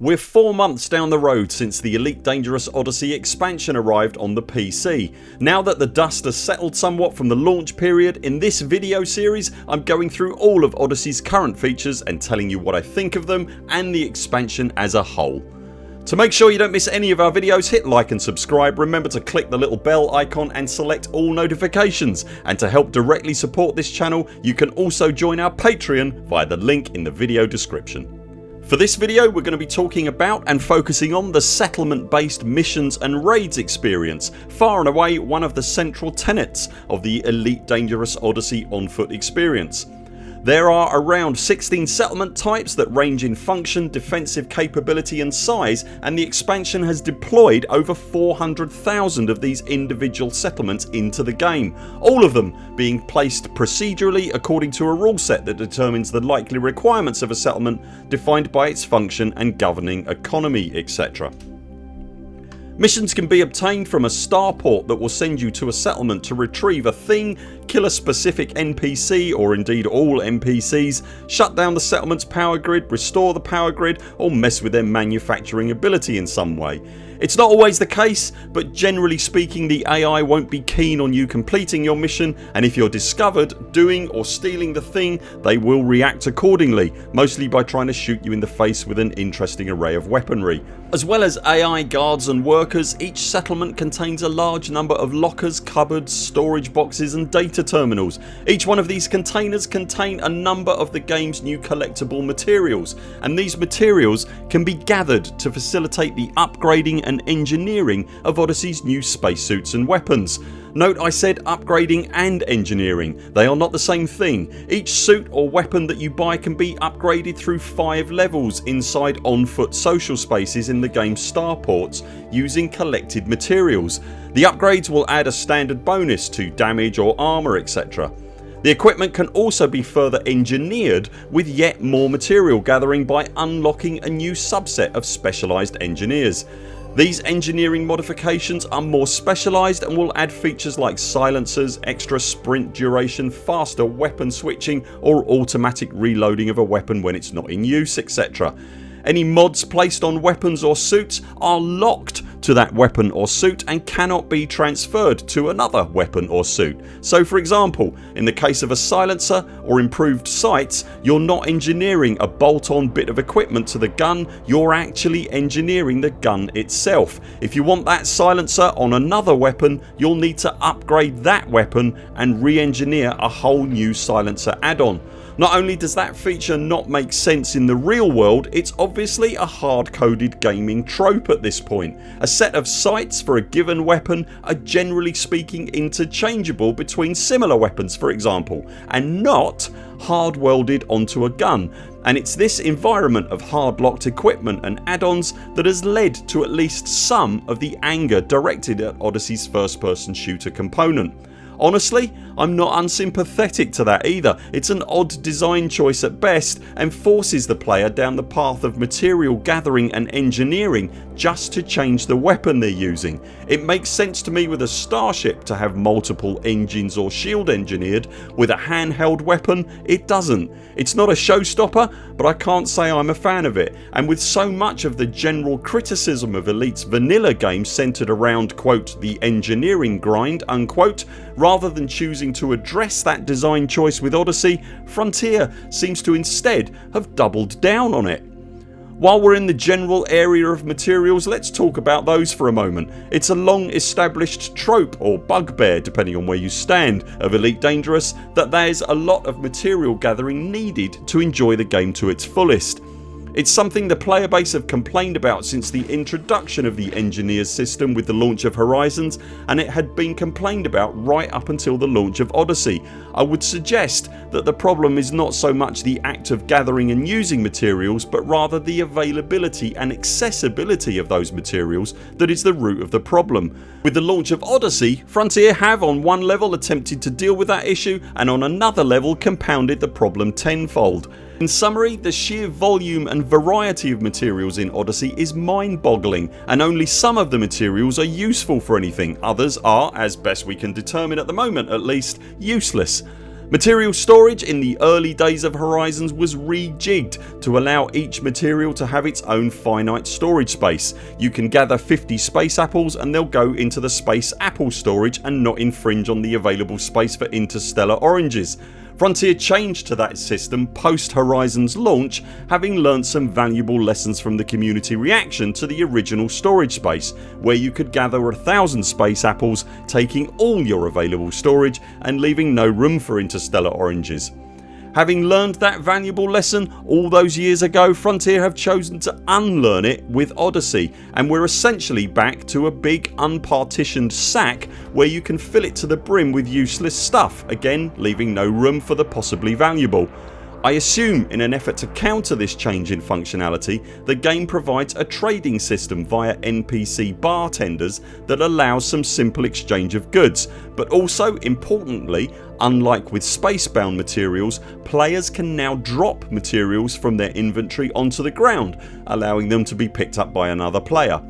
We're 4 months down the road since the Elite Dangerous Odyssey expansion arrived on the PC. Now that the dust has settled somewhat from the launch period in this video series I'm going through all of Odyssey's current features and telling you what I think of them and the expansion as a whole. To make sure you don't miss any of our videos hit like and subscribe, remember to click the little bell icon and select all notifications and to help directly support this channel you can also join our Patreon via the link in the video description. For this video we're going to be talking about and focusing on the settlement based missions and raids experience far and away one of the central tenets of the Elite Dangerous Odyssey on foot experience. There are around 16 settlement types that range in function, defensive capability and size and the expansion has deployed over 400,000 of these individual settlements into the game all of them being placed procedurally according to a rule set that determines the likely requirements of a settlement defined by its function and governing economy etc. Missions can be obtained from a starport that will send you to a settlement to retrieve a thing, kill a specific NPC or indeed all NPCs, shut down the settlements power grid, restore the power grid or mess with their manufacturing ability in some way. It's not always the case but generally speaking the AI won't be keen on you completing your mission and if you're discovered doing or stealing the thing they will react accordingly mostly by trying to shoot you in the face with an interesting array of weaponry. As well as AI guards and workers each settlement contains a large number of lockers, cupboards, storage boxes and data terminals. Each one of these containers contain a number of the games new collectible materials and these materials can be gathered to facilitate the upgrading and engineering of Odyssey's new spacesuits and weapons. Note I said upgrading and engineering. They are not the same thing. Each suit or weapon that you buy can be upgraded through 5 levels inside on foot social spaces in the games starports using collected materials. The upgrades will add a standard bonus to damage or armour etc. The equipment can also be further engineered with yet more material gathering by unlocking a new subset of specialised engineers. These engineering modifications are more specialised and will add features like silencers, extra sprint duration, faster weapon switching or automatic reloading of a weapon when it's not in use etc. Any mods placed on weapons or suits are locked to that weapon or suit and cannot be transferred to another weapon or suit. So for example in the case of a silencer or improved sights you're not engineering a bolt on bit of equipment to the gun you're actually engineering the gun itself. If you want that silencer on another weapon you'll need to upgrade that weapon and re-engineer a whole new silencer add-on. Not only does that feature not make sense in the real world it's obviously a hard coded gaming trope at this point. A set of sights for a given weapon are generally speaking interchangeable between similar weapons for example and not hard welded onto a gun and it's this environment of hard locked equipment and add-ons that has led to at least some of the anger directed at Odyssey's first person shooter component. Honestly I'm not unsympathetic to that either. It's an odd design choice at best and forces the player down the path of material gathering and engineering just to change the weapon they're using. It makes sense to me with a starship to have multiple engines or shield engineered. With a handheld weapon it doesn't. It's not a showstopper but I can't say I'm a fan of it and with so much of the general criticism of Elite's vanilla game centred around quote the engineering grind unquote rather than choosing to address that design choice with Odyssey Frontier seems to instead have doubled down on it. While we're in the general area of materials let's talk about those for a moment. It's a long established trope or bugbear depending on where you stand of Elite Dangerous that there's a lot of material gathering needed to enjoy the game to its fullest. It's something the player base have complained about since the introduction of the Engineers system with the launch of Horizons and it had been complained about right up until the launch of Odyssey. I would suggest that the problem is not so much the act of gathering and using materials but rather the availability and accessibility of those materials that is the root of the problem. With the launch of Odyssey Frontier have on one level attempted to deal with that issue and on another level compounded the problem tenfold. In summary the sheer volume and variety of materials in Odyssey is mind boggling and only some of the materials are useful for anything, others are, as best we can determine at the moment at least, useless. Material storage in the early days of Horizons was rejigged to allow each material to have its own finite storage space. You can gather 50 space apples and they'll go into the space apple storage and not infringe on the available space for interstellar oranges. Frontier changed to that system post Horizons launch having learnt some valuable lessons from the community reaction to the original storage space where you could gather a thousand space apples taking all your available storage and leaving no room for interstellar oranges. Having learned that valuable lesson all those years ago Frontier have chosen to unlearn it with Odyssey and we're essentially back to a big unpartitioned sack where you can fill it to the brim with useless stuff again leaving no room for the possibly valuable. I assume in an effort to counter this change in functionality the game provides a trading system via NPC bartenders that allows some simple exchange of goods but also importantly unlike with spacebound materials players can now drop materials from their inventory onto the ground allowing them to be picked up by another player.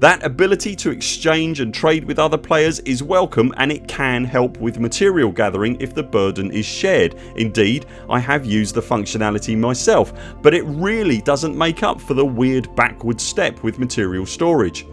That ability to exchange and trade with other players is welcome and it can help with material gathering if the burden is shared. Indeed I have used the functionality myself but it really doesn't make up for the weird backward step with material storage.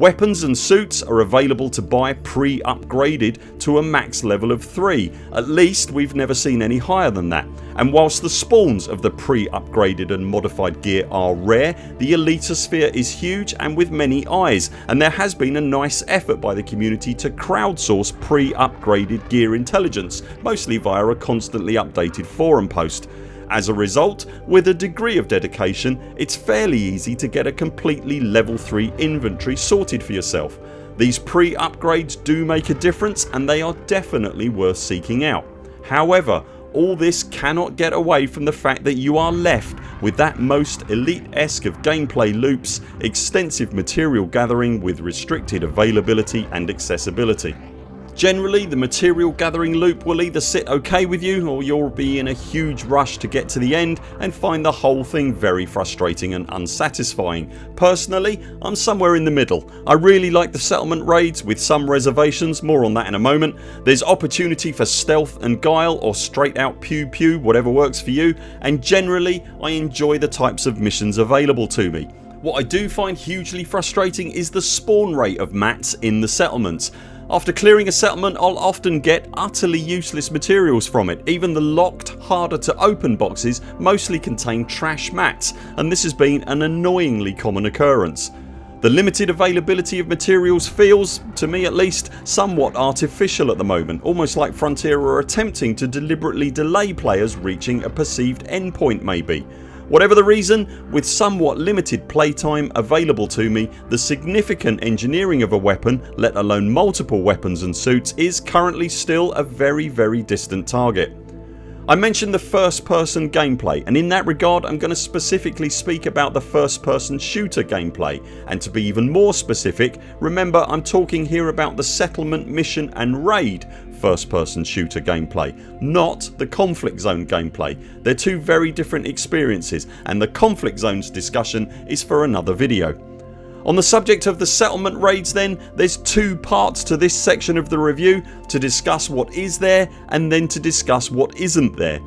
Weapons and suits are available to buy pre-upgraded to a max level of 3. At least we've never seen any higher than that and whilst the spawns of the pre-upgraded and modified gear are rare the elitosphere is huge and with many eyes and there has been a nice effort by the community to crowdsource pre-upgraded gear intelligence mostly via a constantly updated forum post. As a result with a degree of dedication it's fairly easy to get a completely level 3 inventory sorted for yourself. These pre-upgrades do make a difference and they are definitely worth seeking out. However all this cannot get away from the fact that you are left with that most elite-esque of gameplay loops, extensive material gathering with restricted availability and accessibility. Generally the material gathering loop will either sit ok with you or you'll be in a huge rush to get to the end and find the whole thing very frustrating and unsatisfying. Personally I'm somewhere in the middle. I really like the settlement raids with some reservations, more on that in a moment. There's opportunity for stealth and guile or straight out pew pew whatever works for you and generally I enjoy the types of missions available to me. What I do find hugely frustrating is the spawn rate of mats in the settlements. After clearing a settlement I'll often get utterly useless materials from it. Even the locked harder to open boxes mostly contain trash mats and this has been an annoyingly common occurrence. The limited availability of materials feels, to me at least, somewhat artificial at the moment almost like Frontier are attempting to deliberately delay players reaching a perceived endpoint maybe. Whatever the reason, with somewhat limited playtime available to me the significant engineering of a weapon let alone multiple weapons and suits is currently still a very very distant target. I mentioned the first person gameplay and in that regard I'm going to specifically speak about the first person shooter gameplay and to be even more specific remember I'm talking here about the settlement mission and raid first person shooter gameplay not the conflict zone gameplay. They're two very different experiences and the conflict zones discussion is for another video. On the subject of the settlement raids then there's two parts to this section of the review to discuss what is there and then to discuss what isn't there.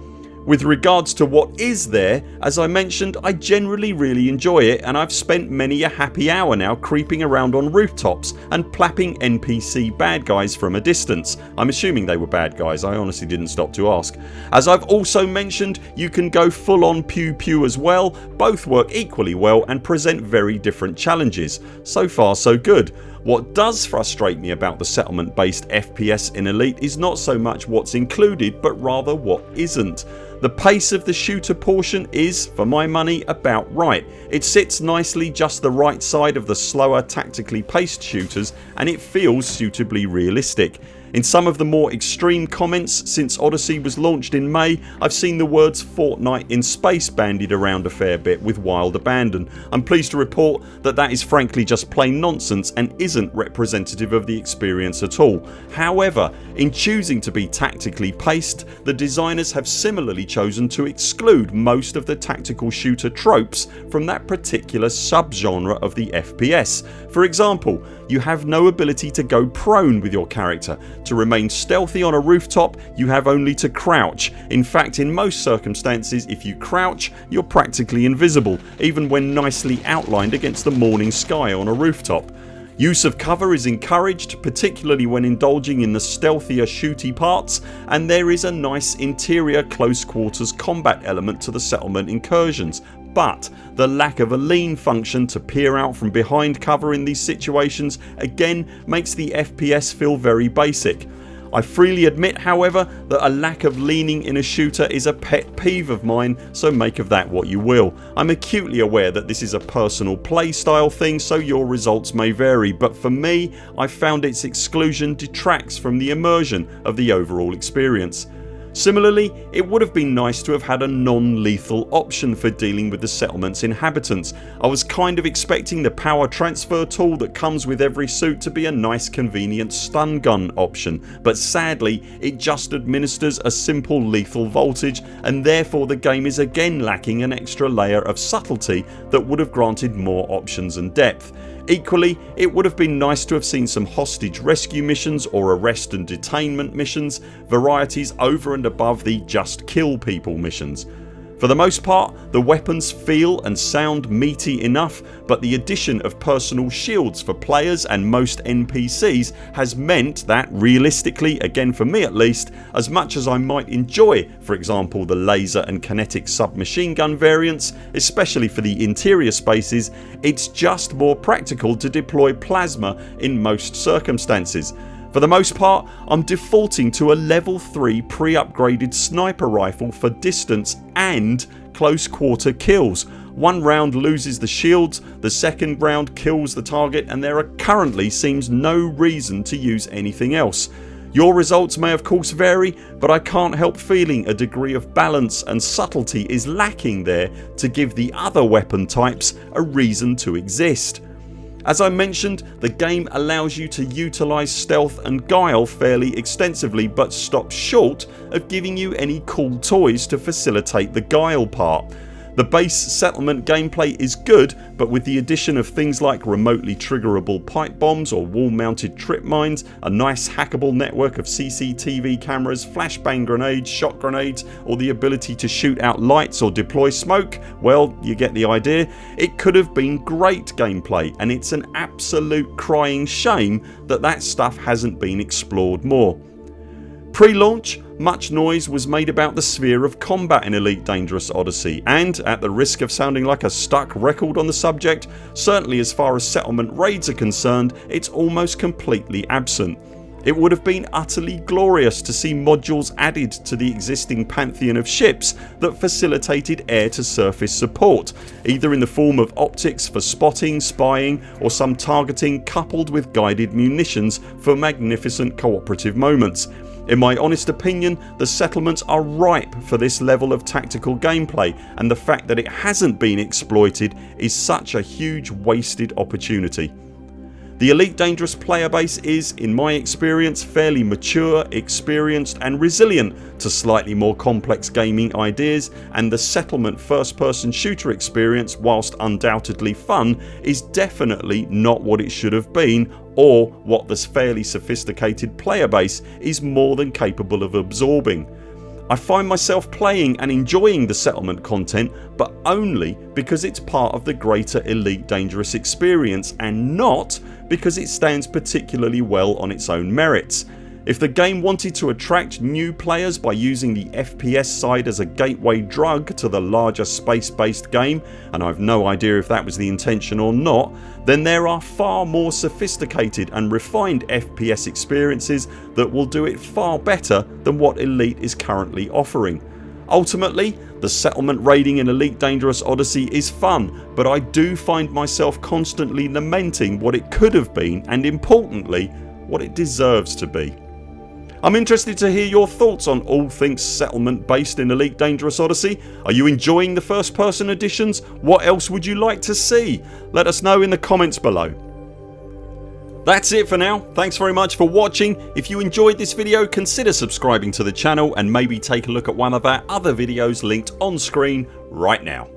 With regards to what is there as I mentioned I generally really enjoy it and I've spent many a happy hour now creeping around on rooftops and plapping NPC bad guys from a distance. I'm assuming they were bad guys I honestly didn't stop to ask. As I've also mentioned you can go full on pew pew as well. Both work equally well and present very different challenges. So far so good. What does frustrate me about the settlement based FPS in Elite is not so much what's included but rather what isn't. The pace of the shooter portion is, for my money, about right. It sits nicely just the right side of the slower tactically paced shooters and it feels suitably realistic. In some of the more extreme comments since Odyssey was launched in May I've seen the words Fortnite in space bandied around a fair bit with wild abandon. I'm pleased to report that that is frankly just plain nonsense and isn't representative of the experience at all. However in choosing to be tactically paced the designers have similarly chosen to exclude most of the tactical shooter tropes from that particular subgenre of the FPS. For example you have no ability to go prone with your character To remain stealthy on a rooftop you have only to crouch. In fact in most circumstances if you crouch you're practically invisible even when nicely outlined against the morning sky on a rooftop. Use of cover is encouraged particularly when indulging in the stealthier shooty parts and there is a nice interior close quarters combat element to the settlement incursions but the lack of a lean function to peer out from behind cover in these situations again makes the FPS feel very basic. I freely admit however that a lack of leaning in a shooter is a pet peeve of mine so make of that what you will. I'm acutely aware that this is a personal playstyle thing so your results may vary but for me I found its exclusion detracts from the immersion of the overall experience. Similarly it would have been nice to have had a non-lethal option for dealing with the settlements inhabitants. I was kind of expecting the power transfer tool that comes with every suit to be a nice convenient stun gun option but sadly it just administers a simple lethal voltage and therefore the game is again lacking an extra layer of subtlety that would have granted more options and depth. Equally it would have been nice to have seen some hostage rescue missions or arrest and detainment missions, varieties over and above the just kill people missions. For the most part the weapons feel and sound meaty enough but the addition of personal shields for players and most NPCs has meant that realistically, again for me at least, as much as I might enjoy for example the laser and kinetic submachine gun variants especially for the interior spaces it's just more practical to deploy plasma in most circumstances for the most part I'm defaulting to a level 3 pre-upgraded sniper rifle for distance and close quarter kills. One round loses the shields, the second round kills the target and there currently seems no reason to use anything else. Your results may of course vary but I can't help feeling a degree of balance and subtlety is lacking there to give the other weapon types a reason to exist. As I mentioned the game allows you to utilise stealth and guile fairly extensively but stops short of giving you any cool toys to facilitate the guile part. The base settlement gameplay is good but with the addition of things like remotely triggerable pipe bombs or wall mounted trip mines, a nice hackable network of CCTV cameras, flashbang grenades, shot grenades or the ability to shoot out lights or deploy smoke well you get the idea. It could have been great gameplay and it's an absolute crying shame that that stuff hasn't been explored more. Pre-launch much noise was made about the sphere of combat in Elite Dangerous Odyssey and at the risk of sounding like a stuck record on the subject certainly as far as settlement raids are concerned it's almost completely absent. It would have been utterly glorious to see modules added to the existing pantheon of ships that facilitated air to surface support either in the form of optics for spotting, spying or some targeting coupled with guided munitions for magnificent cooperative moments. In my honest opinion the settlements are ripe for this level of tactical gameplay and the fact that it hasn't been exploited is such a huge wasted opportunity. The Elite Dangerous player base is, in my experience, fairly mature, experienced and resilient to slightly more complex gaming ideas and the settlement first person shooter experience whilst undoubtedly fun is definitely not what it should have been or what this fairly sophisticated player base is more than capable of absorbing. I find myself playing and enjoying the settlement content but only because it's part of the greater Elite Dangerous experience and not because it stands particularly well on its own merits. If the game wanted to attract new players by using the FPS side as a gateway drug to the larger space based game and I've no idea if that was the intention or not then there are far more sophisticated and refined FPS experiences that will do it far better than what Elite is currently offering. Ultimately the settlement raiding in Elite Dangerous Odyssey is fun but I do find myself constantly lamenting what it could have been and importantly what it deserves to be. I'm interested to hear your thoughts on all things settlement based in Elite Dangerous Odyssey. Are you enjoying the first person editions? What else would you like to see? Let us know in the comments below. That's it for now. Thanks very much for watching. If you enjoyed this video consider subscribing to the channel and maybe take a look at one of our other videos linked on screen right now.